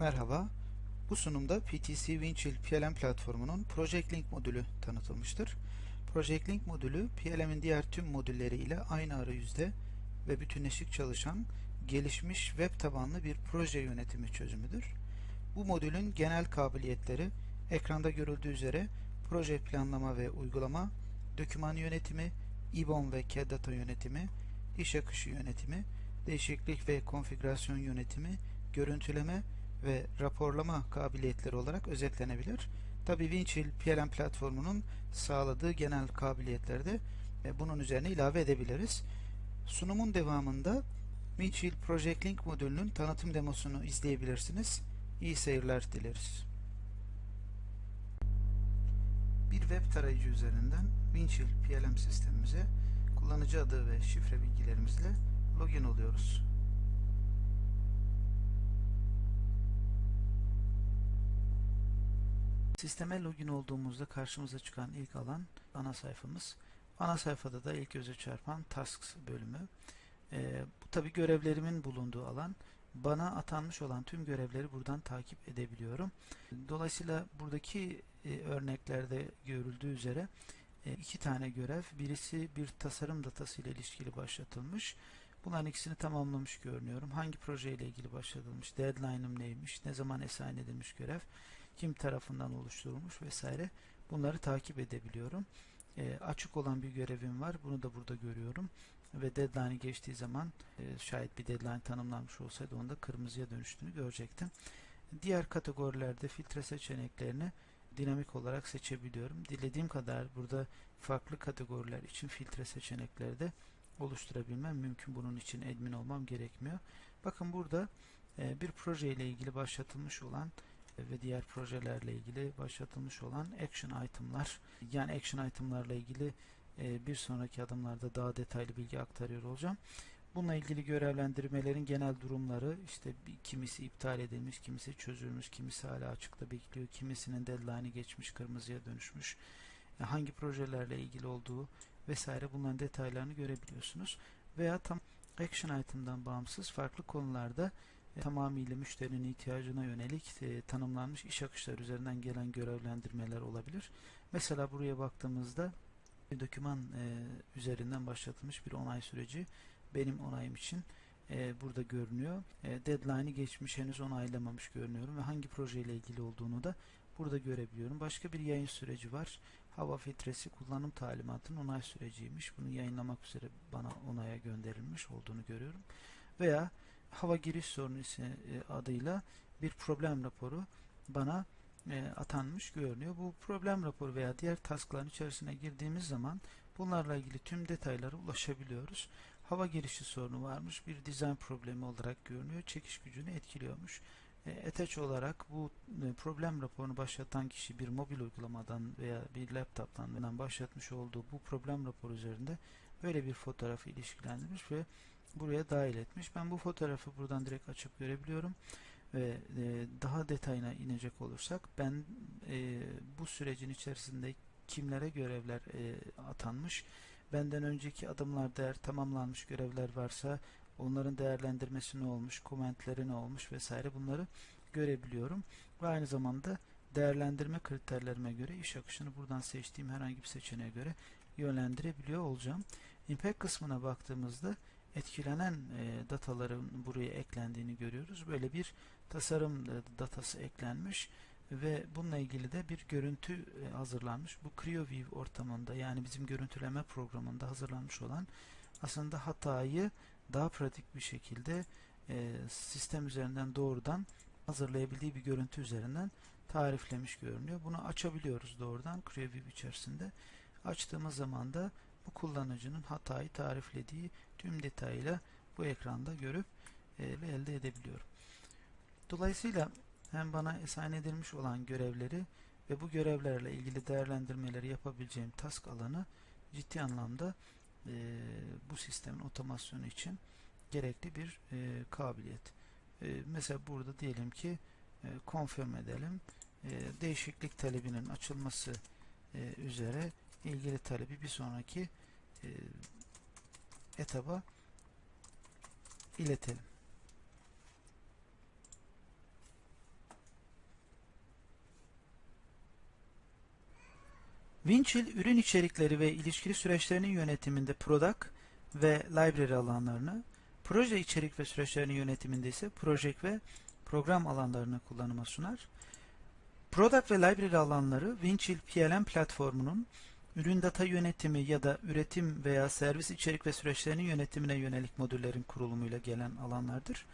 Merhaba. Bu sunumda PTC Winchill PLM platformunun Project Link modülü tanıtılmıştır. Project Link modülü PLM'in diğer tüm modülleri ile aynı arayüzde ve bütünleşik çalışan gelişmiş web tabanlı bir proje yönetimi çözümüdür. Bu modülün genel kabiliyetleri ekranda görüldüğü üzere proje planlama ve uygulama, doküman yönetimi, IBOM ve CAD data yönetimi, iş akışı yönetimi, değişiklik ve konfigürasyon yönetimi, görüntüleme ve raporlama kabiliyetleri olarak özetlenebilir. Tabi Winchill PLM platformunun sağladığı genel kabiliyetleri de e, bunun üzerine ilave edebiliriz. Sunumun devamında Winchill Project Link modülünün tanıtım demosunu izleyebilirsiniz. İyi seyirler dileriz. Bir web tarayıcı üzerinden Winchill PLM sistemimize kullanıcı adı ve şifre bilgilerimizle login oluyoruz. Sisteme login olduğumuzda karşımıza çıkan ilk alan ana sayfamız. Ana sayfada da ilk göze çarpan Tasks bölümü. Ee, bu tabi görevlerimin bulunduğu alan. Bana atanmış olan tüm görevleri buradan takip edebiliyorum. Dolayısıyla buradaki e, örneklerde görüldüğü üzere e, iki tane görev. Birisi bir tasarım datası ile ilişkili başlatılmış. Bunların ikisini tamamlamış görünüyorum. Hangi projeyle ilgili başlatılmış, deadline'ım neymiş, ne zaman esayin edilmiş görev, kim tarafından oluşturulmuş vesaire. Bunları takip edebiliyorum. E, açık olan bir görevim var. Bunu da burada görüyorum. Ve deadline'i geçtiği zaman e, şayet bir deadline tanımlanmış olsaydı onda kırmızıya dönüştüğünü görecektim. Diğer kategorilerde filtre seçeneklerini dinamik olarak seçebiliyorum. Dilediğim kadar burada farklı kategoriler için filtre seçenekleri de oluşturabilmem mümkün. Bunun için admin olmam gerekmiyor. Bakın burada e, bir proje ile ilgili başlatılmış olan ve diğer projelerle ilgili başlatılmış olan action item'lar yani action item'larla ilgili e, bir sonraki adımlarda daha detaylı bilgi aktarıyor olacağım. Bununla ilgili görevlendirmelerin genel durumları işte kimisi iptal edilmiş, kimisi çözülmüş, kimisi hala açıkta bekliyor, kimisinin deadline'i geçmiş, kırmızıya dönüşmüş. E, hangi projelerle ilgili olduğu vesaire bunların detaylarını görebiliyorsunuz. Veya tam action item'dan bağımsız farklı konularda tamamıyla müşterinin ihtiyacına yönelik e, tanımlanmış iş akışları üzerinden gelen görevlendirmeler olabilir. Mesela buraya baktığımızda bir doküman e, üzerinden başlatılmış bir onay süreci benim onayım için e, burada görünüyor. E, deadline'i geçmiş henüz onaylamamış görünüyorum ve hangi projeyle ilgili olduğunu da burada görebiliyorum. Başka bir yayın süreci var. Hava filtresi kullanım talimatının onay süreciymiş. Bunu yayınlamak üzere bana onaya gönderilmiş olduğunu görüyorum. Veya hava giriş sorunu e, adıyla bir problem raporu bana e, atanmış görünüyor. Bu problem raporu veya diğer taskların içerisine girdiğimiz zaman bunlarla ilgili tüm detaylara ulaşabiliyoruz. Hava girişi sorunu varmış. Bir dizayn problemi olarak görünüyor. Çekiş gücünü etkiliyormuş. E, attach olarak bu problem raporunu başlatan kişi bir mobil uygulamadan veya bir laptoptan başlatmış olduğu bu problem raporu üzerinde böyle bir fotoğrafı ilişkilendirmiş ve buraya dahil etmiş. Ben bu fotoğrafı buradan direkt açıp görebiliyorum ve e, daha detayına inecek olursak ben e, bu sürecin içerisinde kimlere görevler e, atanmış benden önceki adımlarda eğer tamamlanmış görevler varsa onların değerlendirmesi ne olmuş, komentleri ne olmuş vesaire bunları görebiliyorum. Ve aynı zamanda değerlendirme kriterlerime göre iş akışını buradan seçtiğim herhangi bir seçeneğe göre yönlendirebiliyor olacağım. Impact kısmına baktığımızda etkilenen e, dataların buraya eklendiğini görüyoruz. Böyle bir tasarım e, datası eklenmiş ve bununla ilgili de bir görüntü e, hazırlanmış. Bu CreoView ortamında yani bizim görüntüleme programında hazırlanmış olan aslında hatayı daha pratik bir şekilde e, sistem üzerinden doğrudan hazırlayabildiği bir görüntü üzerinden tariflemiş görünüyor. Bunu açabiliyoruz doğrudan CreoView içerisinde. Açtığımız zaman da bu kullanıcının hatayı tariflediği tüm detayıyla bu ekranda görüp e, elde edebiliyorum. Dolayısıyla hem bana esayen edilmiş olan görevleri ve bu görevlerle ilgili değerlendirmeleri yapabileceğim task alanı ciddi anlamda e, bu sistemin otomasyonu için gerekli bir e, kabiliyet. E, mesela burada diyelim ki e, confirm edelim. E, değişiklik talebinin açılması e, üzere ilgili talebi bir sonraki e, etaba iletelim. Winchill, ürün içerikleri ve ilişkili süreçlerinin yönetiminde product ve library alanlarını, proje içerik ve süreçlerinin yönetiminde ise project ve program alanlarını kullanıma sunar. Product ve library alanları Winchill PLM platformunun ürün data yönetimi ya da üretim veya servis içerik ve süreçlerinin yönetimine yönelik modüllerin kurulumuyla gelen alanlardır.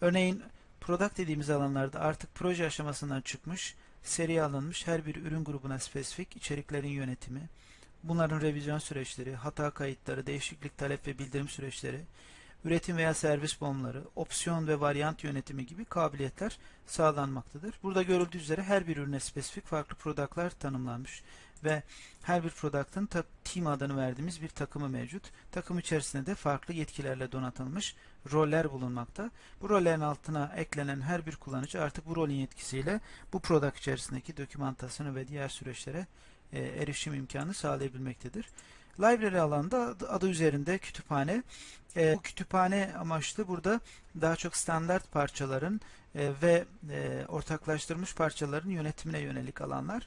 Örneğin product dediğimiz alanlarda artık proje aşamasından çıkmış, seri alınmış her bir ürün grubuna spesifik içeriklerin yönetimi, bunların revizyon süreçleri, hata kayıtları, değişiklik talep ve bildirim süreçleri, üretim veya servis bomları, opsiyon ve varyant yönetimi gibi kabiliyetler sağlanmaktadır. Burada görüldüğü üzere her bir ürüne spesifik farklı productlar tanımlanmış ve her bir product'ın team adını verdiğimiz bir takımı mevcut. Takım içerisinde de farklı yetkilerle donatılmış roller bulunmakta. Bu rollerin altına eklenen her bir kullanıcı artık bu rolün yetkisiyle bu product içerisindeki dokümantasyonu ve diğer süreçlere e, erişim imkanı sağlayabilmektedir. Library alanda adı üzerinde kütüphane. E, bu kütüphane amaçlı burada daha çok standart parçaların e, ve e, ortaklaştırılmış parçaların yönetimine yönelik alanlar.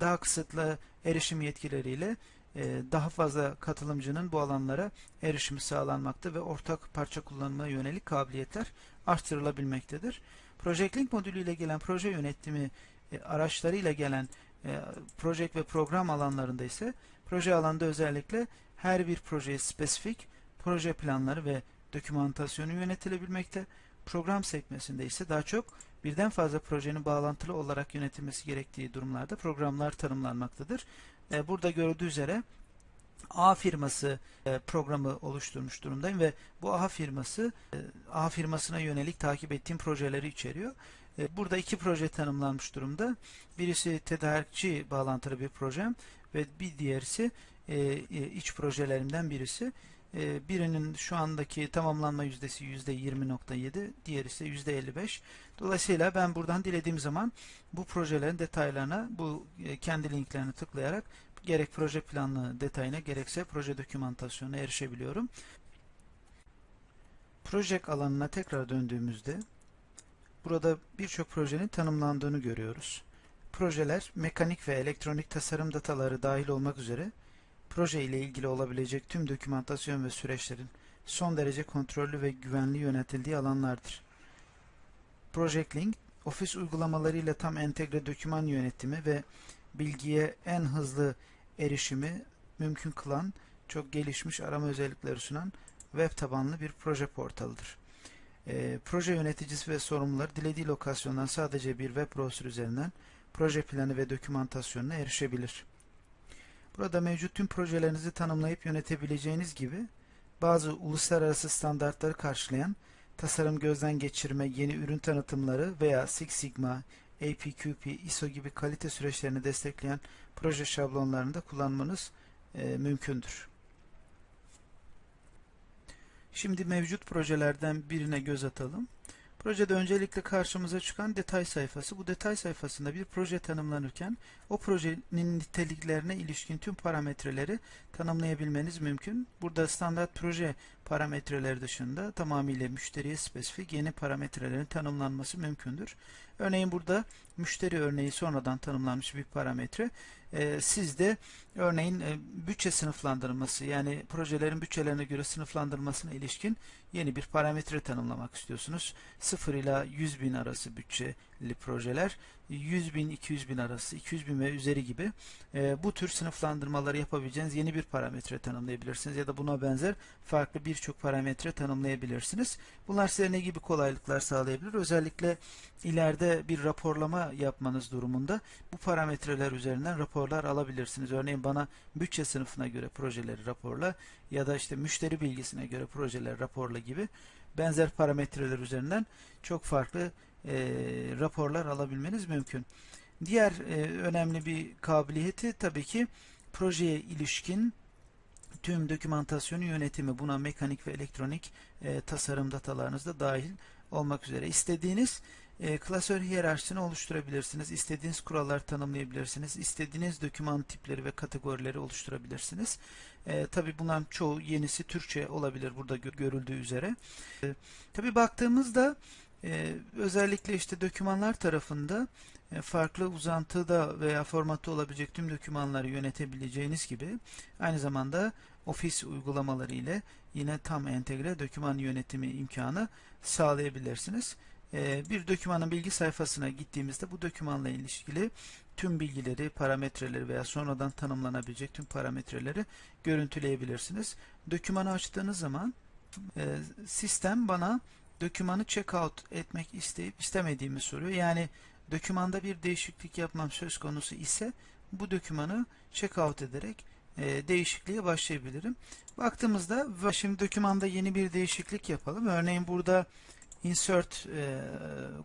Daha kısıtlı erişim yetkileriyle e, daha fazla katılımcının bu alanlara erişimi sağlanmakta ve ortak parça kullanımına yönelik kabiliyetler arttırılabilmektedir. Project Link modülüyle gelen proje yönetimi e, araçlarıyla gelen e, proje ve program alanlarında ise proje alanda özellikle her bir projeye spesifik proje planları ve dokümantasyonu yönetilebilmekte. Program sekmesinde ise daha çok birden fazla projenin bağlantılı olarak yönetilmesi gerektiği durumlarda programlar tanımlanmaktadır. E, burada görüldüğü üzere A firması e, programı oluşturmuş durumdayım ve bu A firması e, A firmasına yönelik takip ettiğim projeleri içeriyor. Burada iki proje tanımlanmış durumda. Birisi tedarikçi bağlantılı bir projem ve bir diğerisi iç projelerimden birisi. Birinin şu andaki tamamlanma yüzdesi %20.7, diğeri ise %55. Dolayısıyla ben buradan dilediğim zaman bu projelerin detaylarına, bu kendi linklerini tıklayarak gerek proje planlı detayına gerekse proje dokümantasyonuna erişebiliyorum. Proje alanına tekrar döndüğümüzde burada birçok projenin tanımlandığını görüyoruz. Projeler mekanik ve elektronik tasarım dataları dahil olmak üzere proje ile ilgili olabilecek tüm dokümantasyon ve süreçlerin son derece kontrollü ve güvenli yönetildiği alanlardır. Project Link, ofis uygulamalarıyla tam entegre doküman yönetimi ve bilgiye en hızlı erişimi mümkün kılan çok gelişmiş arama özellikleri sunan web tabanlı bir proje portalıdır. E, proje yöneticisi ve sorumlular dilediği lokasyondan sadece bir web browser üzerinden proje planı ve dokümantasyonuna erişebilir. Burada mevcut tüm projelerinizi tanımlayıp yönetebileceğiniz gibi bazı uluslararası standartları karşılayan tasarım gözden geçirme, yeni ürün tanıtımları veya Six Sigma, APQP, ISO gibi kalite süreçlerini destekleyen proje şablonlarını da kullanmanız e, mümkündür. Şimdi mevcut projelerden birine göz atalım. Projede öncelikle karşımıza çıkan detay sayfası. Bu detay sayfasında bir proje tanımlanırken o projenin niteliklerine ilişkin tüm parametreleri tanımlayabilmeniz mümkün. Burada standart proje parametreleri dışında tamamıyla müşteriye spesifik yeni parametrelerin tanımlanması mümkündür. Örneğin burada müşteri örneği sonradan tanımlanmış bir parametre. Ee, siz de örneğin e, bütçe sınıflandırması yani projelerin bütçelerine göre sınıflandırmasına ilişkin yeni bir parametre tanımlamak istiyorsunuz. 0 ila 100 bin arası bütçeli projeler 100 bin 200 bin arası 200 bin ve üzeri gibi e, bu tür sınıflandırmaları yapabileceğiniz yeni bir parametre tanımlayabilirsiniz ya da buna benzer farklı birçok parametre tanımlayabilirsiniz. Bunlar size ne gibi kolaylıklar sağlayabilir? Özellikle ileride bir raporlama yapmanız durumunda bu parametreler üzerinden raporlar alabilirsiniz. Örneğin bana bütçe sınıfına göre projeleri raporla ya da işte müşteri bilgisine göre projeleri raporla gibi benzer parametreler üzerinden çok farklı e, raporlar alabilmeniz mümkün. Diğer e, önemli bir kabiliyeti tabii ki projeye ilişkin tüm dokümantasyonu yönetimi buna mekanik ve elektronik e, tasarım datalarınız da dahil olmak üzere. istediğiniz e, klasör hiyerarşisini oluşturabilirsiniz. İstediğiniz kurallar tanımlayabilirsiniz. İstediğiniz doküman tipleri ve kategorileri oluşturabilirsiniz. E, Tabi bunların çoğu yenisi Türkçe olabilir burada görüldüğü üzere. E, Tabi baktığımızda E, özellikle işte dokümanlar tarafında e, farklı uzantıda veya formatta olabilecek tüm dokümanları yönetebileceğiniz gibi aynı zamanda ofis uygulamaları ile yine tam entegre doküman yönetimi imkanı sağlayabilirsiniz. E, bir dokümanın bilgi sayfasına gittiğimizde bu dokümanla ilişkili tüm bilgileri, parametreleri veya sonradan tanımlanabilecek tüm parametreleri görüntüleyebilirsiniz. Dokümanı açtığınız zaman e, sistem bana dokümanı checkout etmek isteyip istemediğimi soruyor. Yani dokümanda bir değişiklik yapmam söz konusu ise bu dokümanı checkout ederek e, değişikliğe başlayabilirim. Baktığımızda şimdi dokümanda yeni bir değişiklik yapalım. Örneğin burada insert e,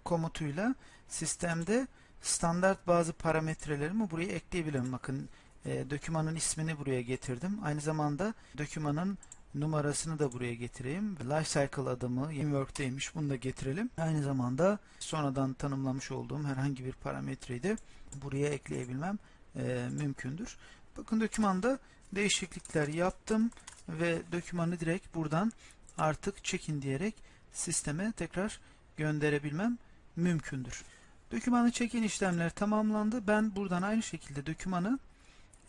komutuyla sistemde standart bazı parametrelerimi buraya ekleyebilirim. Bakın e, dokümanın ismini buraya getirdim. Aynı zamanda dokümanın numarasını da buraya getireyim. Lifecycle adımı Work'teymiş. Bunu da getirelim. Aynı zamanda sonradan tanımlamış olduğum herhangi bir parametreyi de buraya ekleyebilmem e, mümkündür. Bakın dokümanda değişiklikler yaptım ve dokümanı direkt buradan artık check-in diyerek sisteme tekrar gönderebilmem mümkündür. Dokümanı check-in işlemleri tamamlandı. Ben buradan aynı şekilde dokümanı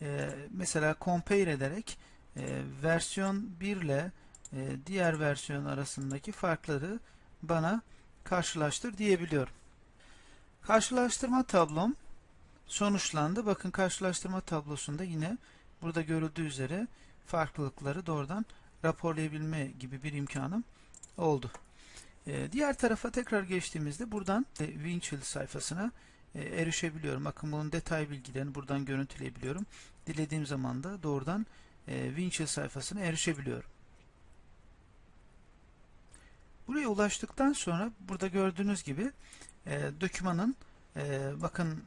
e, mesela compare ederek e, versiyon 1 ile e, diğer versiyon arasındaki farkları bana karşılaştır diyebiliyorum. Karşılaştırma tablom sonuçlandı. Bakın karşılaştırma tablosunda yine burada görüldüğü üzere farklılıkları doğrudan raporlayabilme gibi bir imkanım oldu. Ee, diğer tarafa tekrar geçtiğimizde buradan e, Winchill sayfasına e, erişebiliyorum. Bakın bunun detay bilgilerini buradan görüntüleyebiliyorum. Dilediğim zaman da doğrudan e, Winchill sayfasına erişebiliyorum. Buraya ulaştıktan sonra burada gördüğünüz gibi e, dokümanın bakın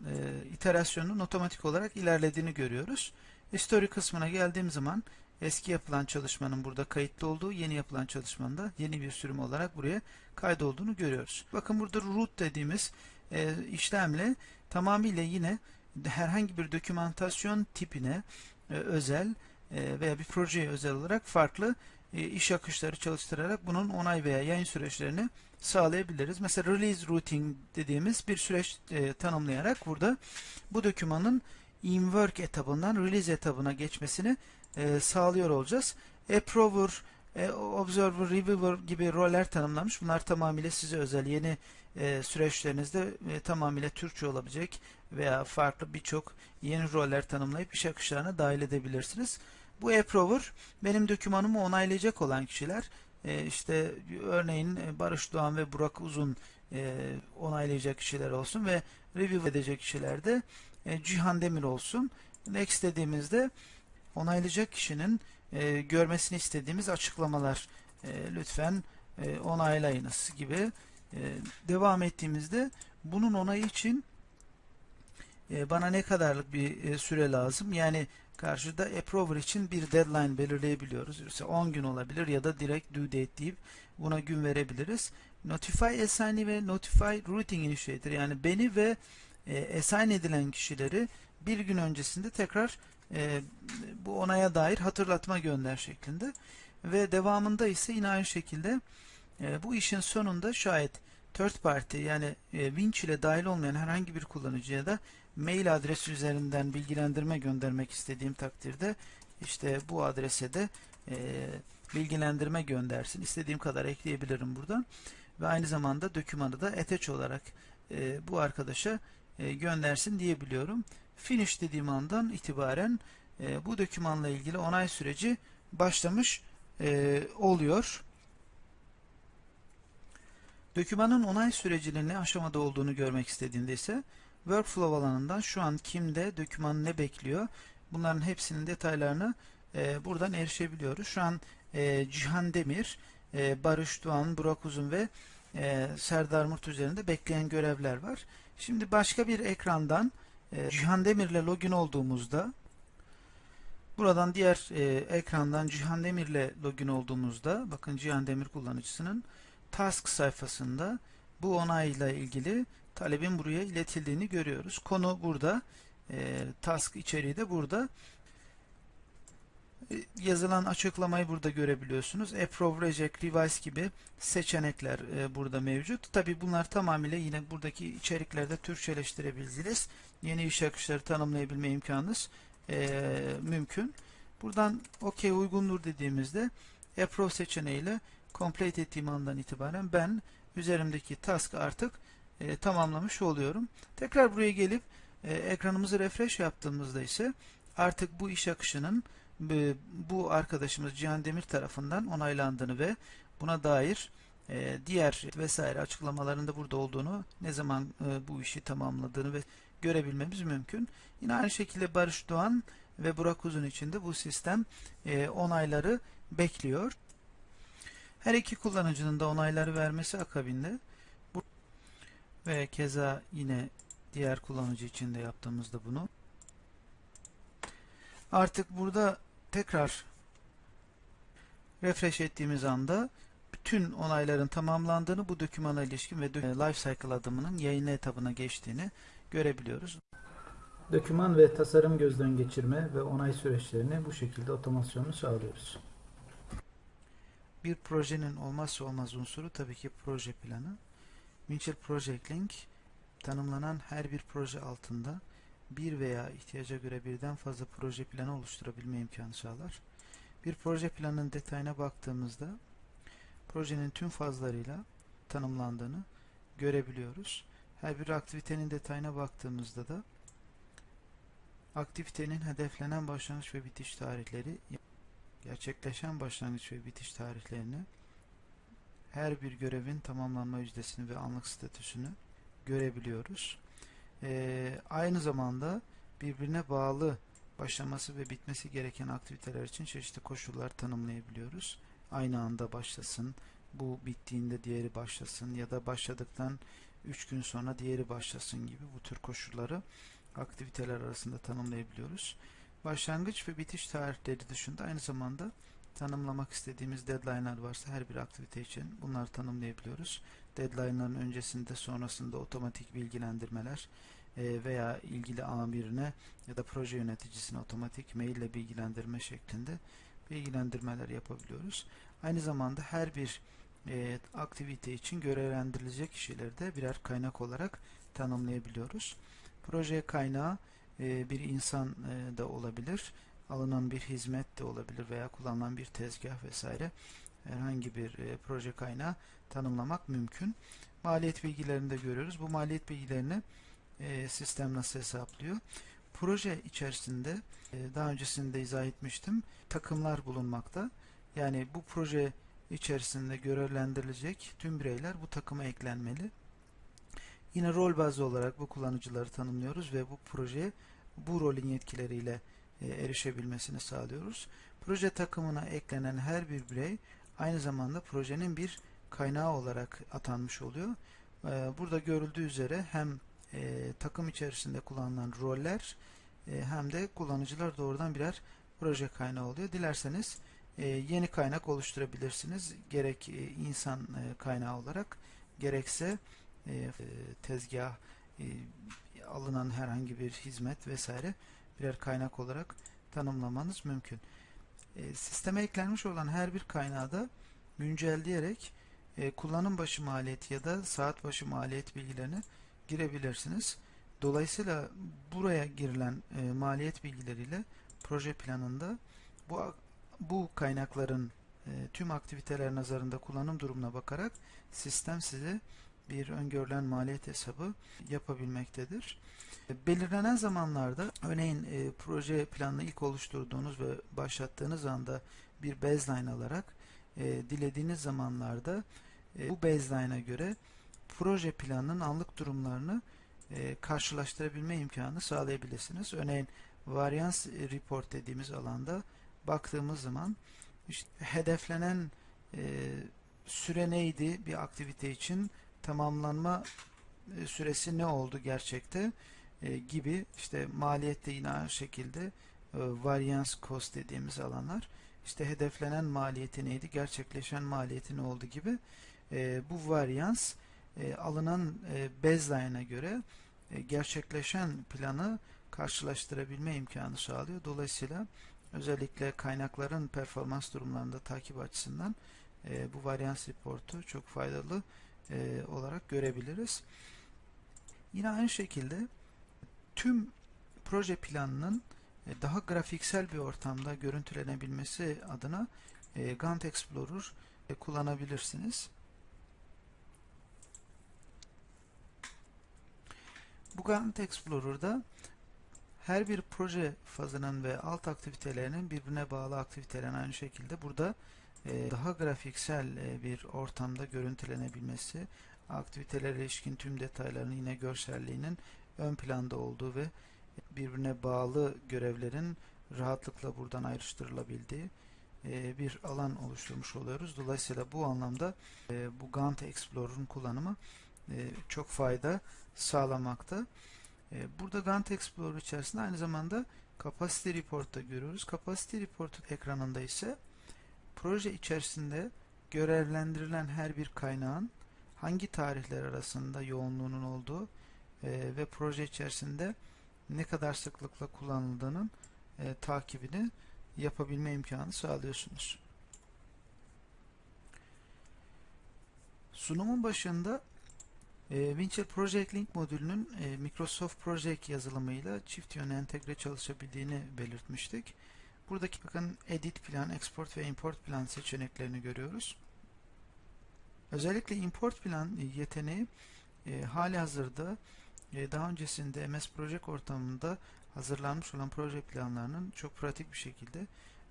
iterasyonun otomatik olarak ilerlediğini görüyoruz. History kısmına geldiğim zaman eski yapılan çalışmanın burada kayıtlı olduğu, yeni yapılan çalışmanın da yeni bir sürüm olarak buraya kaydolduğunu görüyoruz. Bakın burada root dediğimiz e, işlemle tamamıyla yine herhangi bir dokümantasyon tipine e, özel e, veya bir projeye özel olarak farklı e, iş akışları çalıştırarak bunun onay veya yayın süreçlerini sağlayabiliriz. Mesela release routing dediğimiz bir süreç e, tanımlayarak burada bu dokümanın in-work etabından release etabına geçmesini sağlıyor olacağız. Approver, Observer, Reviewer gibi roller tanımlamış. Bunlar tamamıyla size özel yeni süreçlerinizde tamamıyla Türkçe olabilecek veya farklı birçok yeni roller tanımlayıp iş akışlarına dahil edebilirsiniz. Bu approver benim dokümanımı onaylayacak olan kişiler e, işte örneğin e, Barış Doğan ve Burak Uzun e, onaylayacak kişiler olsun ve review edecek kişiler de e, Cihan Demir olsun. Next dediğimizde onaylayacak kişinin e, görmesini istediğimiz açıklamalar e, lütfen e, onaylayınız gibi e, devam ettiğimizde bunun onayı için e, bana ne kadarlık bir e, süre lazım? Yani karşıda approver için bir deadline belirleyebiliyoruz. Mesela 10 gün olabilir ya da direkt due date deyip buna gün verebiliriz. Notify assignee ve notify routing initiator yani beni ve e, assign edilen kişileri bir gün öncesinde tekrar e, bu onaya dair hatırlatma gönder şeklinde ve devamında ise yine aynı şekilde e, bu işin sonunda şayet third party yani e, Winch ile dahil olmayan herhangi bir kullanıcıya da mail adresi üzerinden bilgilendirme göndermek istediğim takdirde işte bu adrese de e, bilgilendirme göndersin. İstediğim kadar ekleyebilirim buradan. Ve aynı zamanda dokümanı da attach olarak e, bu arkadaşa e, göndersin diyebiliyorum. Finish dediğim andan itibaren e, bu dokümanla ilgili onay süreci başlamış e, oluyor. Dokümanın onay sürecinin ne aşamada olduğunu görmek istediğimde ise Workflow alanından şu an kimde, doküman ne bekliyor bunların hepsinin detaylarını e, buradan erişebiliyoruz. Şu an e, Cihan Demir, e, Barış Doğan, Burak Uzun ve e, Serdar Murt üzerinde bekleyen görevler var. Şimdi başka bir ekrandan e, Cihan Demir ile login olduğumuzda buradan diğer e, ekrandan Cihan Demir ile login olduğumuzda bakın Cihan Demir kullanıcısının task sayfasında bu onayla ilgili talebin buraya iletildiğini görüyoruz. Konu burada. E, task içeriği de burada. E, yazılan açıklamayı burada görebiliyorsunuz. Approve, Reject, Revise gibi seçenekler e, burada mevcut. Tabi bunlar tamamıyla yine buradaki içeriklerde Türkçeleştirebiliriz. Yeni iş akışları tanımlayabilme imkanınız e, mümkün. Buradan OK uygundur dediğimizde Approve seçeneğiyle complete ettiğim andan itibaren ben üzerimdeki task artık e, tamamlamış oluyorum. Tekrar buraya gelip e, ekranımızı refresh yaptığımızda ise artık bu iş akışının e, bu arkadaşımız Cihan Demir tarafından onaylandığını ve buna dair e, diğer vesaire açıklamalarında burada olduğunu, ne zaman e, bu işi tamamladığını ve görebilmemiz mümkün. Yine aynı şekilde Barış Doğan ve Burak Uzun için de bu sistem e, onayları bekliyor. Her iki kullanıcının da onayları vermesi akabinde ve keza yine diğer kullanıcı için de yaptığımızda bunu artık burada tekrar refresh ettiğimiz anda bütün onayların tamamlandığını bu dokümana ilişkin ve lifecycle adımının yayınla etabına geçtiğini görebiliyoruz. Doküman ve tasarım gözden geçirme ve onay süreçlerini bu şekilde otomasyonunu sağlıyoruz. Bir projenin olmazsa olmaz unsuru tabii ki proje planı. Winchell Project Link tanımlanan her bir proje altında bir veya ihtiyaca göre birden fazla proje planı oluşturabilme imkanı sağlar. Bir proje planının detayına baktığımızda projenin tüm fazlarıyla tanımlandığını görebiliyoruz. Her bir aktivitenin detayına baktığımızda da aktivitenin hedeflenen başlangıç ve bitiş tarihleri gerçekleşen başlangıç ve bitiş tarihlerini her bir görevin tamamlanma yüzdesini ve anlık statüsünü görebiliyoruz. Ee, aynı zamanda birbirine bağlı başlaması ve bitmesi gereken aktiviteler için çeşitli koşullar tanımlayabiliyoruz. Aynı anda başlasın, bu bittiğinde diğeri başlasın ya da başladıktan 3 gün sonra diğeri başlasın gibi bu tür koşulları aktiviteler arasında tanımlayabiliyoruz. Başlangıç ve bitiş tarihleri dışında aynı zamanda tanımlamak istediğimiz deadline'lar varsa her bir aktivite için bunları tanımlayabiliyoruz. Deadline'ların öncesinde sonrasında otomatik bilgilendirmeler e, veya ilgili amirine ya da proje yöneticisine otomatik mail ile bilgilendirme şeklinde bilgilendirmeler yapabiliyoruz. Aynı zamanda her bir e, aktivite için görevlendirilecek kişileri de birer kaynak olarak tanımlayabiliyoruz. Proje kaynağı e, bir insan e, da olabilir, alınan bir hizmet de olabilir veya kullanılan bir tezgah vesaire herhangi bir e, proje kaynağı tanımlamak mümkün. Maliyet bilgilerini de görüyoruz. Bu maliyet bilgilerini sistem nasıl hesaplıyor? Proje içerisinde daha öncesinde izah etmiştim. Takımlar bulunmakta. Yani bu proje içerisinde görevlendirilecek tüm bireyler bu takıma eklenmeli. Yine rol bazlı olarak bu kullanıcıları tanımlıyoruz ve bu projeye bu rolün yetkileriyle e, erişebilmesini sağlıyoruz. Proje takımına eklenen her bir birey aynı zamanda projenin bir kaynağı olarak atanmış oluyor. E, burada görüldüğü üzere hem e, takım içerisinde kullanılan roller hem de kullanıcılar doğrudan birer proje kaynağı oluyor. Dilerseniz yeni kaynak oluşturabilirsiniz. Gerek e, insan e, kaynağı olarak gerekse e, tezgah e, alınan herhangi bir hizmet vesaire birer kaynak olarak tanımlamanız mümkün. E, sisteme eklenmiş olan her bir kaynağı da güncelleyerek e, kullanım başı maliyeti ya da saat başı maliyet bilgilerini girebilirsiniz. Dolayısıyla buraya girilen e, maliyet bilgileriyle proje planında bu bu kaynakların e, tüm aktiviteler nazarında kullanım durumuna bakarak sistem size bir öngörülen maliyet hesabı yapabilmektedir. E, belirlenen zamanlarda örneğin e, proje planını ilk oluşturduğunuz ve başlattığınız anda bir baseline alarak e, dilediğiniz zamanlarda e, bu baseline'a göre proje planının anlık durumlarını e, karşılaştırabilme imkanı sağlayabilirsiniz. Örneğin varians report dediğimiz alanda baktığımız zaman işte hedeflenen e, süre neydi bir aktivite için? Tamamlanma e, süresi ne oldu gerçekte? E, gibi işte maliyette yine aynı şekilde e, variance cost dediğimiz alanlar. İşte hedeflenen maliyeti neydi gerçekleşen maliyeti ne oldu gibi e, bu varyans e, alınan e, baseline'a göre e, gerçekleşen planı karşılaştırabilme imkanı sağlıyor. Dolayısıyla özellikle kaynakların performans durumlarında takip açısından e, bu varyans reportu çok faydalı e, olarak görebiliriz. Yine aynı şekilde tüm proje planının e, daha grafiksel bir ortamda görüntülenebilmesi adına e, Gantt Explorer e, kullanabilirsiniz. Bu Gantt Explorer'da her bir proje fazının ve alt aktivitelerinin birbirine bağlı aktivitelerin aynı şekilde burada e, daha grafiksel e, bir ortamda görüntülenebilmesi, aktivitelere ilişkin tüm detayların yine görselliğinin ön planda olduğu ve birbirine bağlı görevlerin rahatlıkla buradan ayrıştırılabildiği e, bir alan oluşturmuş oluyoruz. Dolayısıyla bu anlamda bu Gantt Explorer'ın kullanımı çok fayda sağlamakta. Burada Gantt Explorer içerisinde aynı zamanda Capacity Report'ta görüyoruz. Capacity Report ekranında ise proje içerisinde görevlendirilen her bir kaynağın hangi tarihler arasında yoğunluğunun olduğu ve proje içerisinde ne kadar sıklıkla kullanıldığının e, takibini yapabilme imkanı sağlıyorsunuz. Sunumun başında e, Winchell Project Link modülünün e, Microsoft Project yazılımıyla çift yönlü entegre çalışabildiğini belirtmiştik. Buradaki bakın Edit plan, Export ve Import plan seçeneklerini görüyoruz. Özellikle Import plan yeteneği e, hali hazırda e, daha öncesinde MS Project ortamında hazırlanmış olan proje planlarının çok pratik bir şekilde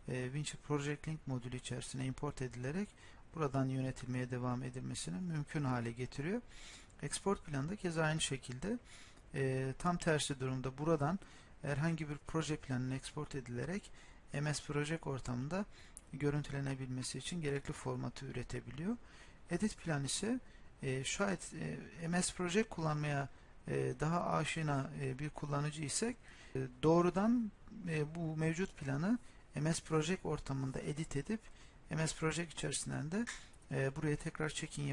e, Winchell Project Link modülü içerisine import edilerek buradan yönetilmeye devam edilmesini mümkün hale getiriyor. Export planında keza aynı şekilde e, tam tersi durumda buradan herhangi bir proje planının export edilerek MS Project ortamında görüntülenebilmesi için gerekli formatı üretebiliyor. Edit plan ise e, şayet e, MS Project kullanmaya e, daha aşina e, bir kullanıcı isek e, doğrudan bu mevcut planı MS Project ortamında edit edip MS Project içerisinden de buraya tekrar check-in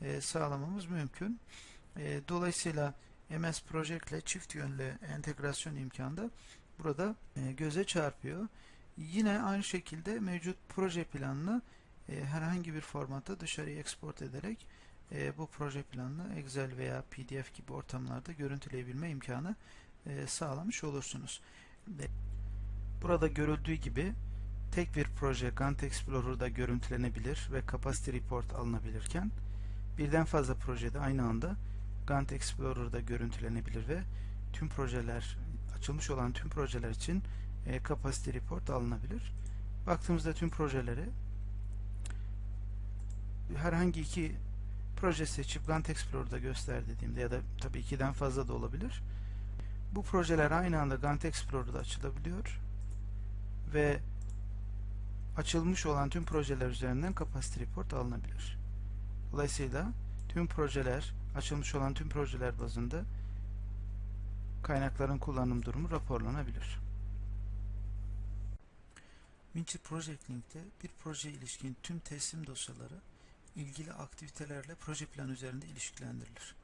yapabilmesini sağlamamız mümkün. Dolayısıyla MS Project ile çift yönlü entegrasyon imkanı da burada göze çarpıyor. Yine aynı şekilde mevcut proje planını herhangi bir formatta dışarıya export ederek e, bu proje planını Excel veya PDF gibi ortamlarda görüntüleyebilme imkanı e, sağlamış olursunuz. Burada görüldüğü gibi tek bir proje Gantt Explorer'da görüntülenebilir ve Capacity Report alınabilirken birden fazla projede aynı anda Gantt Explorer'da görüntülenebilir ve tüm projeler açılmış olan tüm projeler için e, Capacity Report alınabilir. Baktığımızda tüm projeleri herhangi iki proje seçip Gantt Explorer'da göster dediğimde ya da tabii ikiden fazla da olabilir. Bu projeler aynı anda Gantt Explorer'da açılabiliyor ve açılmış olan tüm projeler üzerinden Capacity Report alınabilir. Dolayısıyla tüm projeler, açılmış olan tüm projeler bazında kaynakların kullanım durumu raporlanabilir. Winchell Project Link'te bir proje ilişkin tüm teslim dosyaları ilgili aktivitelerle proje planı üzerinde ilişkilendirilir.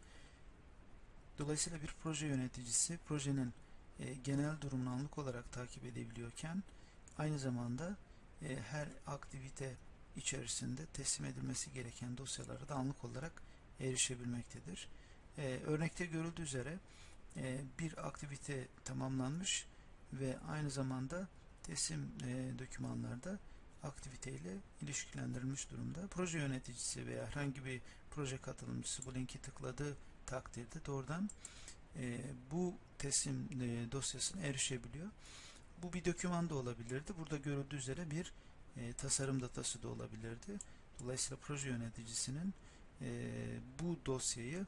Dolayısıyla bir proje yöneticisi projenin e, genel durumunu anlık olarak takip edebiliyorken aynı zamanda e, her aktivite içerisinde teslim edilmesi gereken dosyalara da anlık olarak erişebilmektedir. E, örnekte görüldüğü üzere e, bir aktivite tamamlanmış ve aynı zamanda teslim e, dokümanlarda aktiviteyle ilişkilendirilmiş durumda. Proje yöneticisi veya herhangi bir proje katılımcısı bu linki tıkladığı takdirde doğrudan e, bu teslim e, dosyasına erişebiliyor. Bu bir doküman da olabilirdi. Burada görüldüğü üzere bir e, tasarım datası da olabilirdi. Dolayısıyla proje yöneticisinin e, bu dosyayı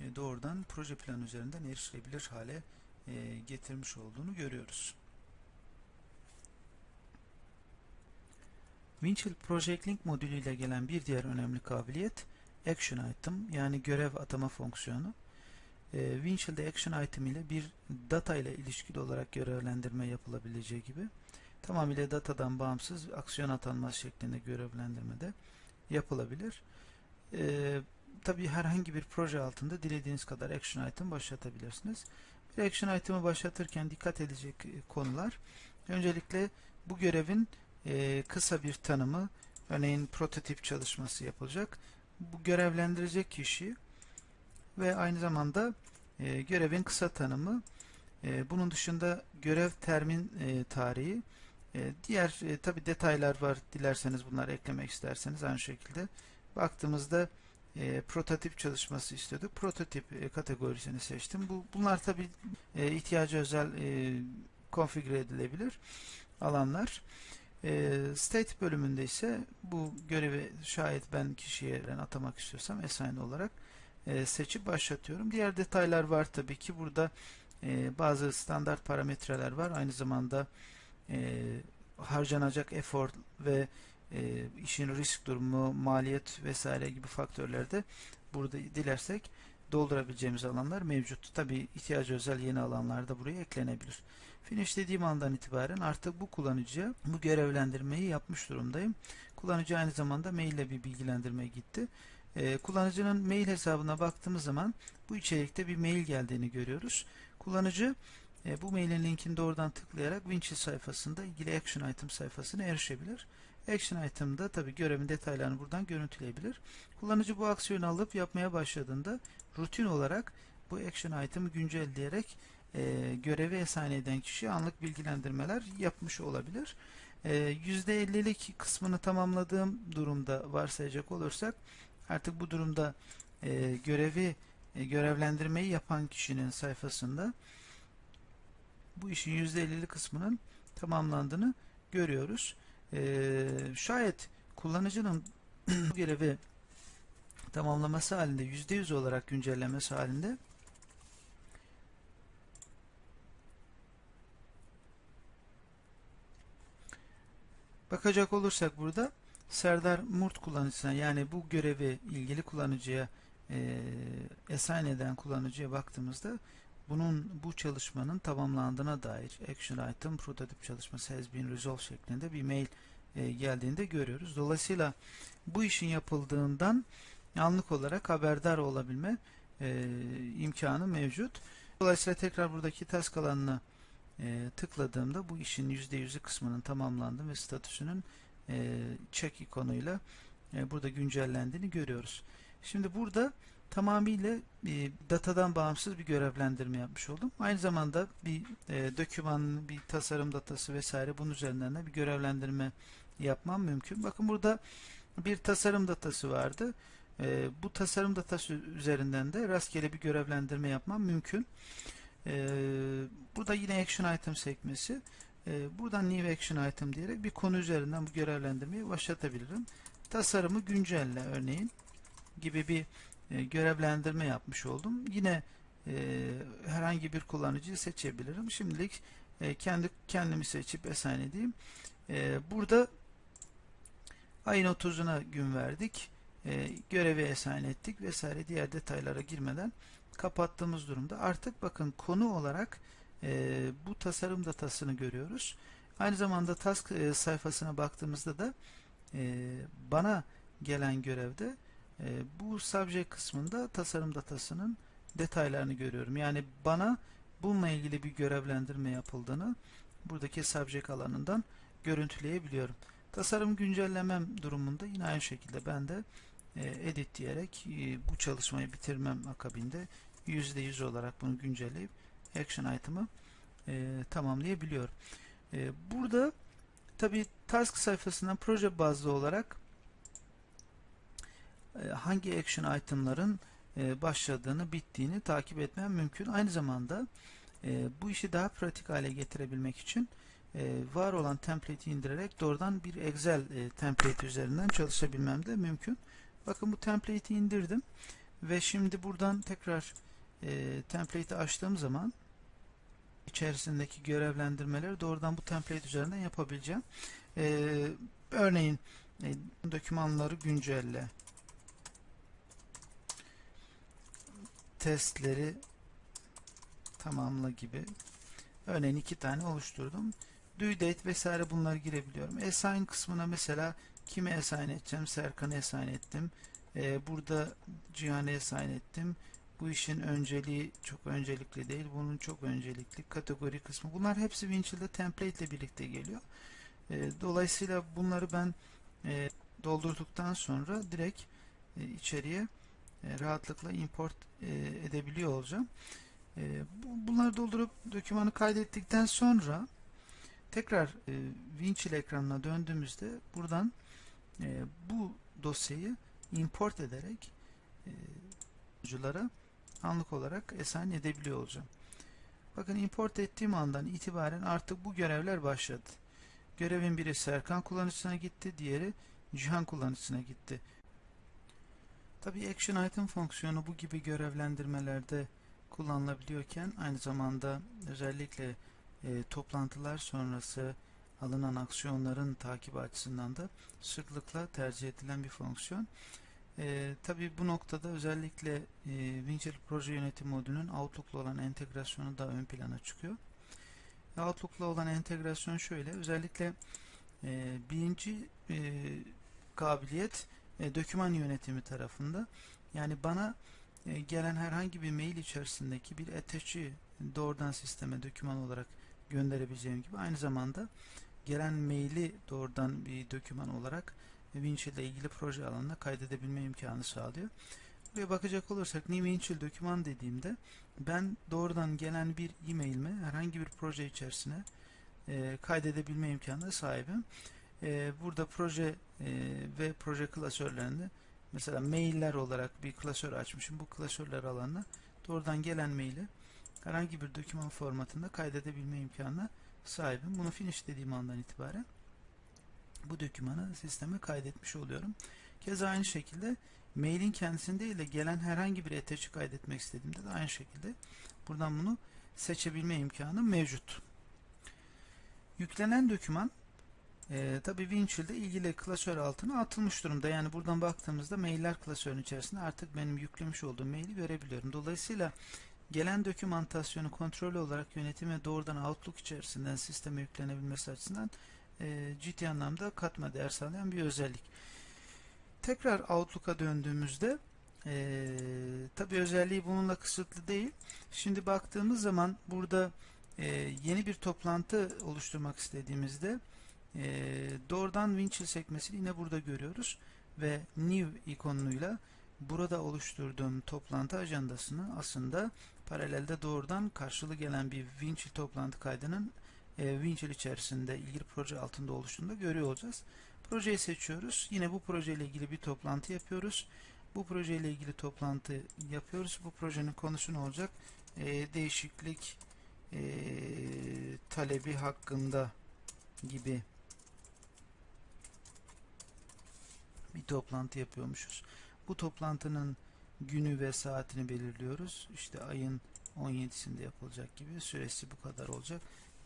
e, doğrudan proje planı üzerinden erişilebilir hale e, getirmiş olduğunu görüyoruz. Winchell Project Link modülüyle gelen bir diğer önemli kabiliyet Action Item yani görev atama fonksiyonu. E, Winchell'de Action Item ile bir data ile ilişkili olarak görevlendirme yapılabileceği gibi tamamıyla datadan bağımsız aksiyon atanması şeklinde görevlendirme de yapılabilir. E, Tabi herhangi bir proje altında dilediğiniz kadar Action Item başlatabilirsiniz. Bir Action Item'ı başlatırken dikkat edecek konular Öncelikle bu görevin e, kısa bir tanımı, örneğin prototip çalışması yapılacak. Bu görevlendirecek kişi ve aynı zamanda e, görevin kısa tanımı, e, bunun dışında görev termin e, tarihi, e, diğer e, tabi detaylar var. Dilerseniz bunları eklemek isterseniz aynı şekilde. Baktığımızda e, prototip çalışması istiyorduk. Prototip e, kategorisini seçtim. Bu bunlar tabi e, ihtiyacı özel e, konfigüre edilebilir alanlar. E, state bölümünde ise bu görevi şayet ben kişiye atamak istiyorsam assign olarak e, seçip başlatıyorum. Diğer detaylar var tabii ki. Burada e, bazı standart parametreler var. Aynı zamanda e, harcanacak efor ve e, işin risk durumu, maliyet vesaire gibi faktörlerde burada dilersek doldurabileceğimiz alanlar mevcut. Tabi ihtiyacı özel yeni alanlar da buraya eklenebilir. Finish dediğim andan itibaren artık bu kullanıcıya bu görevlendirmeyi yapmış durumdayım. Kullanıcı aynı zamanda mail ile bir bilgilendirme gitti. Ee, kullanıcının mail hesabına baktığımız zaman bu içerikte bir mail geldiğini görüyoruz. Kullanıcı e, bu mailin linkini doğrudan tıklayarak Winchill sayfasında ilgili Action Item sayfasına erişebilir. Action Item'da tabi görevin detaylarını buradan görüntüleyebilir. Kullanıcı bu aksiyonu alıp yapmaya başladığında rutin olarak bu Action Item'ı güncelleyerek e, görevi esane eden kişi anlık bilgilendirmeler yapmış olabilir. E, %50'lik kısmını tamamladığım durumda varsayacak olursak artık bu durumda e, görevi e, görevlendirmeyi yapan kişinin sayfasında bu işin %50'li kısmının tamamlandığını görüyoruz. Ee, şayet kullanıcının bu görevi tamamlaması halinde %100 olarak güncellemesi halinde bakacak olursak burada Serdar Murt kullanıcısına yani bu görevi ilgili kullanıcıya e, assign eden kullanıcıya baktığımızda bunun bu çalışmanın tamamlandığına dair action item prototip çalışması has been resolved şeklinde bir mail e, geldiğinde görüyoruz. Dolayısıyla bu işin yapıldığından anlık olarak haberdar olabilme e, imkanı mevcut. Dolayısıyla tekrar buradaki task alanına e, tıkladığımda bu işin %100'ü kısmının tamamlandı ve statüsünün e, check ikonuyla e, burada güncellendiğini görüyoruz. Şimdi burada tamamıyla bir datadan bağımsız bir görevlendirme yapmış oldum. Aynı zamanda bir e, doküman, bir tasarım datası vesaire bunun üzerinden de bir görevlendirme yapmam mümkün. Bakın burada bir tasarım datası vardı. E, bu tasarım datası üzerinden de rastgele bir görevlendirme yapmam mümkün. E, burada yine action item sekmesi. E, buradan new action item diyerek bir konu üzerinden bu görevlendirmeyi başlatabilirim. Tasarımı güncelle örneğin gibi bir e, görevlendirme yapmış oldum. Yine e, herhangi bir kullanıcıyı seçebilirim. Şimdilik e, kendi kendimi seçip assign edeyim. Burada ayın 30'una gün verdik. Görevi assign ettik vesaire diğer detaylara girmeden kapattığımız durumda. Artık bakın konu olarak bu tasarım datasını görüyoruz. Aynı zamanda task sayfasına baktığımızda da bana gelen görevde bu subject kısmında tasarım datasının detaylarını görüyorum. Yani bana bununla ilgili bir görevlendirme yapıldığını buradaki subject alanından görüntüleyebiliyorum. Tasarım güncellemem durumunda yine aynı şekilde ben de e, edit diyerek e, bu çalışmayı bitirmem akabinde %100 olarak bunu güncelleyip action item'ı e, tamamlayabiliyorum. Burada tabi task sayfasından proje bazlı olarak hangi action itemların e, başladığını, bittiğini takip etmem mümkün. Aynı zamanda e, bu işi daha pratik hale getirebilmek için var olan template'i indirerek doğrudan bir Excel template üzerinden çalışabilmem de mümkün. Bakın bu template'i indirdim ve şimdi buradan tekrar template'i açtığım zaman içerisindeki görevlendirmeleri doğrudan bu template üzerinden yapabileceğim. Örneğin dokümanları güncelle testleri tamamla gibi örneğin iki tane oluşturdum. Due date vesaire bunları girebiliyorum. Assign kısmına mesela kime assign edeceğim? Serkan'a assign ettim. Ee, burada Cihan'a assign ettim. Bu işin önceliği çok öncelikli değil. Bunun çok öncelikli kategori kısmı. Bunlar hepsi Winchill'de template ile birlikte geliyor. E, dolayısıyla bunları ben e, doldurduktan sonra direkt e, içeriye rahatlıkla import e, edebiliyor olacağım. E, bu, bunları doldurup dokümanı kaydettikten sonra tekrar e, Winchill ekranına döndüğümüzde buradan e, bu dosyayı import ederek e, sunuculara anlık olarak assign edebiliyor olacağım. Bakın import ettiğim andan itibaren artık bu görevler başladı. Görevin biri Serkan kullanıcısına gitti, diğeri Cihan kullanıcısına gitti. Tabi Action Item fonksiyonu bu gibi görevlendirmelerde kullanılabiliyorken aynı zamanda özellikle e, toplantılar sonrası alınan aksiyonların takibi açısından da sıklıkla tercih edilen bir fonksiyon. E, Tabi bu noktada özellikle e, Winchell proje yönetim modülünün Outlook'la olan entegrasyonu da ön plana çıkıyor. Outlook'la olan entegrasyon şöyle, özellikle e, birinci e, kabiliyet e, doküman yönetimi tarafında. Yani bana e, gelen herhangi bir mail içerisindeki bir attach'i doğrudan sisteme doküman olarak gönderebileceğim gibi aynı zamanda gelen maili doğrudan bir doküman olarak Winchill ile ilgili proje alanına kaydedebilme imkanı sağlıyor. Buraya bakacak olursak New Winchill doküman dediğimde ben doğrudan gelen bir e-mailimi herhangi bir proje içerisine e, kaydedebilme imkanına sahibim. E, burada proje e, ve proje klasörlerinde mesela mailler olarak bir klasör açmışım. Bu klasörler alanına doğrudan gelen maili herhangi bir doküman formatında kaydedebilme imkanına sahibim. Bunu finish dediğim andan itibaren bu dokümanı sisteme kaydetmiş oluyorum. Keza aynı şekilde mailin kendisinde de gelen herhangi bir attach'i kaydetmek istediğimde de aynı şekilde buradan bunu seçebilme imkanı mevcut. Yüklenen doküman e, tabi Winchill'de ilgili klasör altına atılmış durumda. Yani buradan baktığımızda mailler klasörünün içerisinde artık benim yüklemiş olduğum maili görebiliyorum. Dolayısıyla gelen dokümantasyonu kontrollü olarak yönetime doğrudan Outlook içerisinden sisteme yüklenebilmesi açısından e, ciddi anlamda katma değer sağlayan bir özellik. Tekrar Outlook'a döndüğümüzde e, tabi özelliği bununla kısıtlı değil. Şimdi baktığımız zaman burada e, yeni bir toplantı oluşturmak istediğimizde e, doğrudan Winchill sekmesini yine burada görüyoruz ve New ikonuyla burada oluşturduğum toplantı ajandasını aslında paralelde doğrudan karşılığı gelen bir Winchill toplantı kaydının e, Winchill içerisinde ilgili proje altında oluştuğunda görüyor olacağız. Projeyi seçiyoruz. Yine bu projeyle ilgili bir toplantı yapıyoruz. Bu projeyle ilgili toplantı yapıyoruz. Bu projenin konusu ne olacak? E, değişiklik e, talebi hakkında gibi bir toplantı yapıyormuşuz. Bu toplantının günü ve saatini belirliyoruz. İşte ayın 17'sinde yapılacak gibi süresi bu kadar olacak.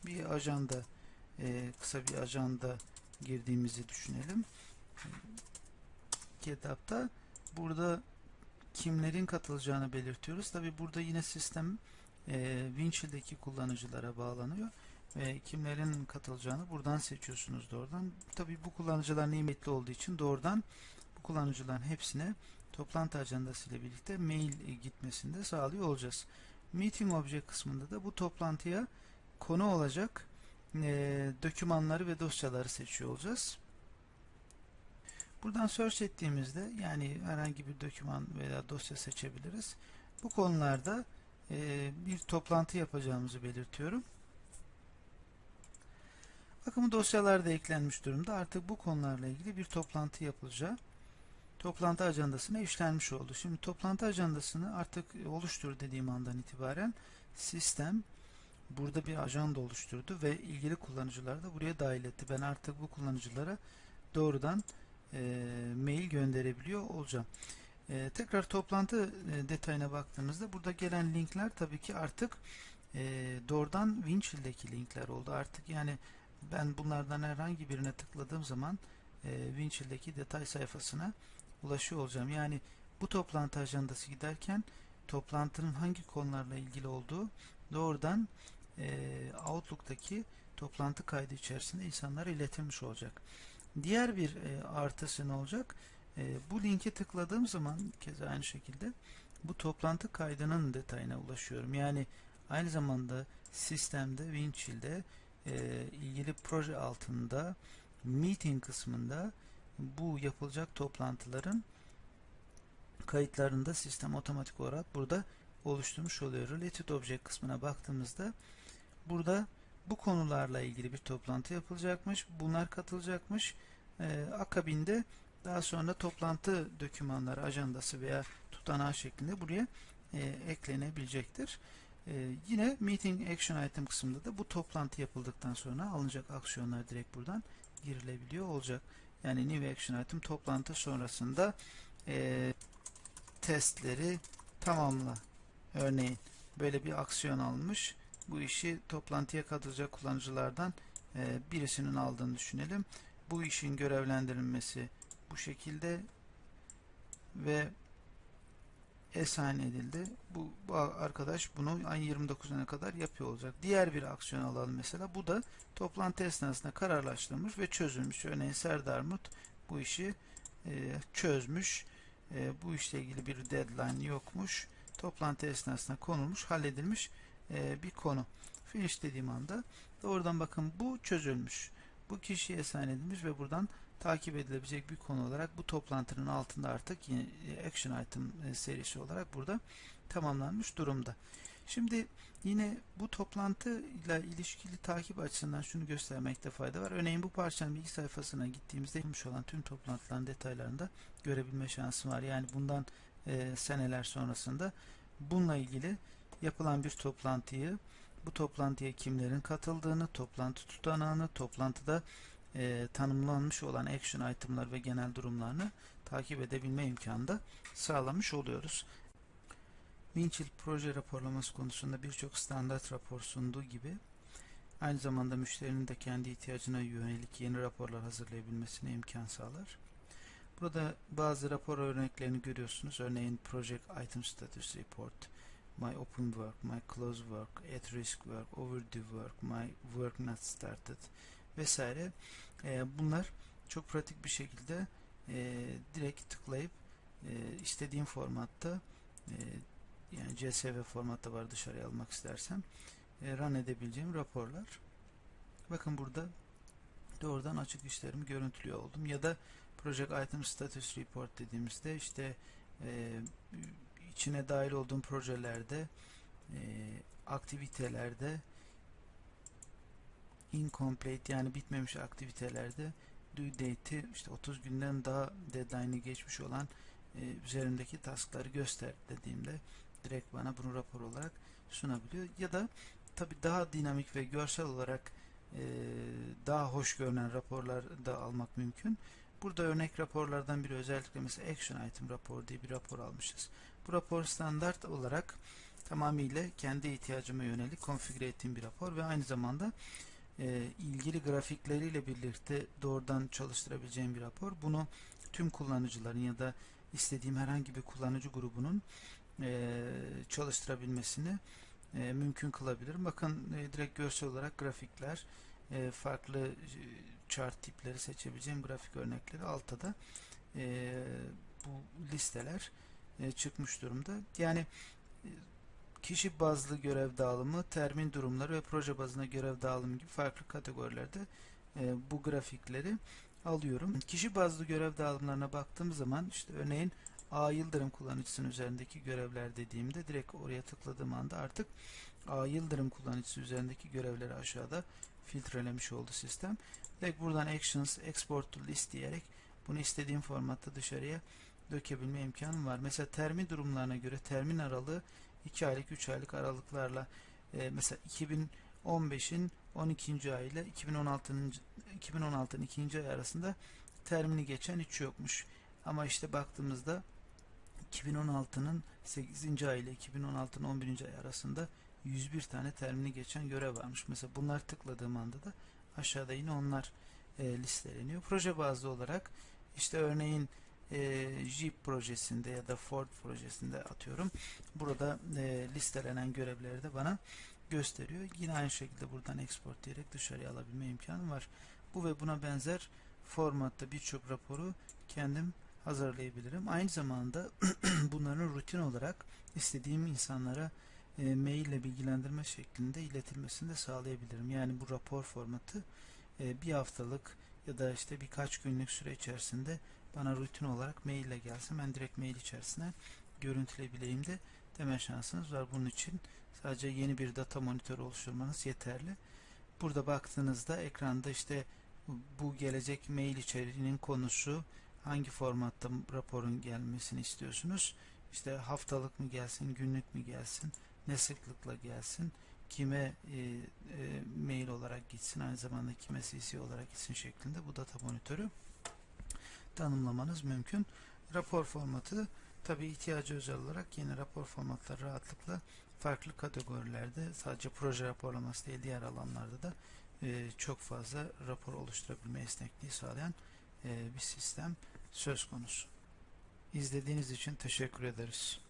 Bir ajanda e, kısa bir ajanda girdiğimizi düşünelim. Kitapta burada kimlerin katılacağını belirtiyoruz. Tabi burada yine sistem e, Winchill'deki kullanıcılara bağlanıyor ve kimlerin katılacağını buradan seçiyorsunuz doğrudan. Tabi bu kullanıcılar nimetli olduğu için doğrudan bu kullanıcıların hepsine toplantı ajandası ile birlikte mail gitmesini de sağlıyor olacağız. Meeting Object kısmında da bu toplantıya konu olacak e, dokümanları ve dosyaları seçiyor olacağız. Buradan search ettiğimizde yani herhangi bir doküman veya dosya seçebiliriz. Bu konularda e, bir toplantı yapacağımızı belirtiyorum. Bakın bu dosyalar da eklenmiş durumda. Artık bu konularla ilgili bir toplantı yapılacağı toplantı ajandasına işlenmiş oldu. Şimdi toplantı ajandasını artık oluştur dediğim andan itibaren sistem burada bir ajanda oluşturdu ve ilgili kullanıcıları da buraya dahil etti. Ben artık bu kullanıcılara doğrudan e, mail gönderebiliyor olacağım. E, tekrar toplantı e, detayına baktığımızda burada gelen linkler tabii ki artık e, doğrudan Winchill'deki linkler oldu. Artık yani ben bunlardan herhangi birine tıkladığım zaman e, Winchill'deki detay sayfasına ulaşıyor olacağım. Yani bu toplantı ajandası giderken toplantının hangi konularla ilgili olduğu doğrudan e, Outlook'taki toplantı kaydı içerisinde insanlara iletilmiş olacak. Diğer bir e, artısı ne olacak? E, bu linke tıkladığım zaman keza aynı şekilde bu toplantı kaydının detayına ulaşıyorum. Yani aynı zamanda sistemde Winchill'de e, ilgili proje altında meeting kısmında bu yapılacak toplantıların kayıtlarını da sistem otomatik olarak burada oluşturmuş oluyor. Related Object kısmına baktığımızda burada bu konularla ilgili bir toplantı yapılacakmış. Bunlar katılacakmış. Ee, akabinde daha sonra toplantı dokümanları, ajandası veya tutanağı şeklinde buraya e, eklenebilecektir. E, yine Meeting Action Item kısmında da bu toplantı yapıldıktan sonra alınacak aksiyonlar direkt buradan girilebiliyor olacak. Yani New Action Item toplantı sonrasında e, testleri tamamla. Örneğin böyle bir aksiyon almış. Bu işi toplantıya katılacak kullanıcılardan e, birisinin aldığını düşünelim. Bu işin görevlendirilmesi bu şekilde ve assign edildi. Bu, bu arkadaş bunu ayın 29'una kadar yapıyor olacak. Diğer bir aksiyon alalım mesela. Bu da toplantı esnasında kararlaştırılmış ve çözülmüş. Örneğin Serdar Mut bu işi e, çözmüş. E, bu işle ilgili bir deadline yokmuş. Toplantı esnasında konulmuş, halledilmiş e, bir konu. Finish dediğim anda doğrudan bakın bu çözülmüş. Bu kişiye assign edilmiş ve buradan takip edilebilecek bir konu olarak bu toplantının altında artık yine action item e, serisi olarak burada tamamlanmış durumda. Şimdi yine bu toplantı ile ilişkili takip açısından şunu göstermekte fayda var. Örneğin bu parçanın bilgi sayfasına gittiğimizde yapılmış olan tüm toplantıların detaylarını da görebilme şansım var. Yani bundan e, seneler sonrasında bununla ilgili yapılan bir toplantıyı, bu toplantıya kimlerin katıldığını, toplantı tutanağını, toplantıda e, tanımlanmış olan action itemlar ve genel durumlarını takip edebilme imkanı da sağlamış oluyoruz. Winchill proje raporlaması konusunda birçok standart rapor sunduğu gibi aynı zamanda müşterinin de kendi ihtiyacına yönelik yeni raporlar hazırlayabilmesine imkan sağlar. Burada bazı rapor örneklerini görüyorsunuz. Örneğin Project Item Status Report, My Open Work, My Close Work, At Risk Work, Overdue Work, My Work Not Started vesaire. E, bunlar çok pratik bir şekilde e, direkt tıklayıp e, istediğim formatta e, yani CSV formatta var dışarıya almak istersem e, run edebileceğim raporlar. Bakın burada doğrudan açık işlerimi görüntülüyor oldum. Ya da Project Item Status Report dediğimizde işte e, içine dahil olduğum projelerde e, aktivitelerde incomplete yani bitmemiş aktivitelerde due date'i işte 30 günden daha deadline'i geçmiş olan e, üzerindeki taskları göster dediğimde direkt bana bunu rapor olarak sunabiliyor. Ya da tabi daha dinamik ve görsel olarak e, daha hoş görünen raporlar da almak mümkün. Burada örnek raporlardan biri özellikle mesela Action Item rapor diye bir rapor almışız. Bu rapor standart olarak tamamıyla kendi ihtiyacıma yönelik konfigüre ettiğim bir rapor ve aynı zamanda e, ilgili grafikleriyle birlikte doğrudan çalıştırabileceğim bir rapor. Bunu tüm kullanıcıların ya da istediğim herhangi bir kullanıcı grubunun e, çalıştırabilmesini e, mümkün kılabilirim. Bakın direkt görsel olarak grafikler, farklı chart tipleri seçebileceğim grafik örnekleri altta da bu listeler çıkmış durumda. Yani kişi bazlı görev dağılımı, termin durumları ve proje bazına görev dağılımı gibi farklı kategorilerde e, bu grafikleri alıyorum. Kişi bazlı görev dağılımlarına baktığım zaman işte örneğin A Yıldırım kullanıcısının üzerindeki görevler dediğimde direkt oraya tıkladığım anda artık A Yıldırım kullanıcısı üzerindeki görevleri aşağıda filtrelemiş oldu sistem. Direkt buradan Actions Export to List diyerek bunu istediğim formatta dışarıya dökebilme imkanım var. Mesela termin durumlarına göre termin aralığı 2 aylık 3 aylık aralıklarla e, mesela 2015'in 12. ay ile 2016'nın 2016'nın 2. ay arasında termini geçen hiç yokmuş. Ama işte baktığımızda 2016'nın 8. ay ile 2016'nın 11. ay arasında 101 tane termini geçen görev varmış. Mesela bunlar tıkladığım anda da aşağıda yine onlar e, listeleniyor. Proje bazlı olarak işte örneğin e, Jeep projesinde ya da Ford projesinde atıyorum. Burada e, listelenen görevleri de bana gösteriyor. Yine aynı şekilde buradan export diyerek dışarıya alabilme imkanı var. Bu ve buna benzer formatta birçok raporu kendim hazırlayabilirim. Aynı zamanda bunların rutin olarak istediğim insanlara e, mail ile bilgilendirme şeklinde iletilmesini de sağlayabilirim. Yani bu rapor formatı e, bir haftalık ya da işte birkaç günlük süre içerisinde bana rutin olarak mail ile gelsin. Ben direkt mail içerisine görüntüleyebileyim de deme şansınız var. Bunun için sadece yeni bir data monitörü oluşturmanız yeterli. Burada baktığınızda ekranda işte bu gelecek mail içeriğinin konusu hangi formatta raporun gelmesini istiyorsunuz. İşte haftalık mı gelsin, günlük mü gelsin, ne sıklıkla gelsin, kime e, e, mail olarak gitsin, aynı zamanda kime CC olarak gitsin şeklinde bu data monitörü tanımlamanız mümkün. Rapor formatı tabi ihtiyacı özel olarak yeni rapor formatları rahatlıkla farklı kategorilerde sadece proje raporlaması değil diğer alanlarda da e, çok fazla rapor oluşturabilme esnekliği sağlayan e, bir sistem söz konusu. İzlediğiniz için teşekkür ederiz.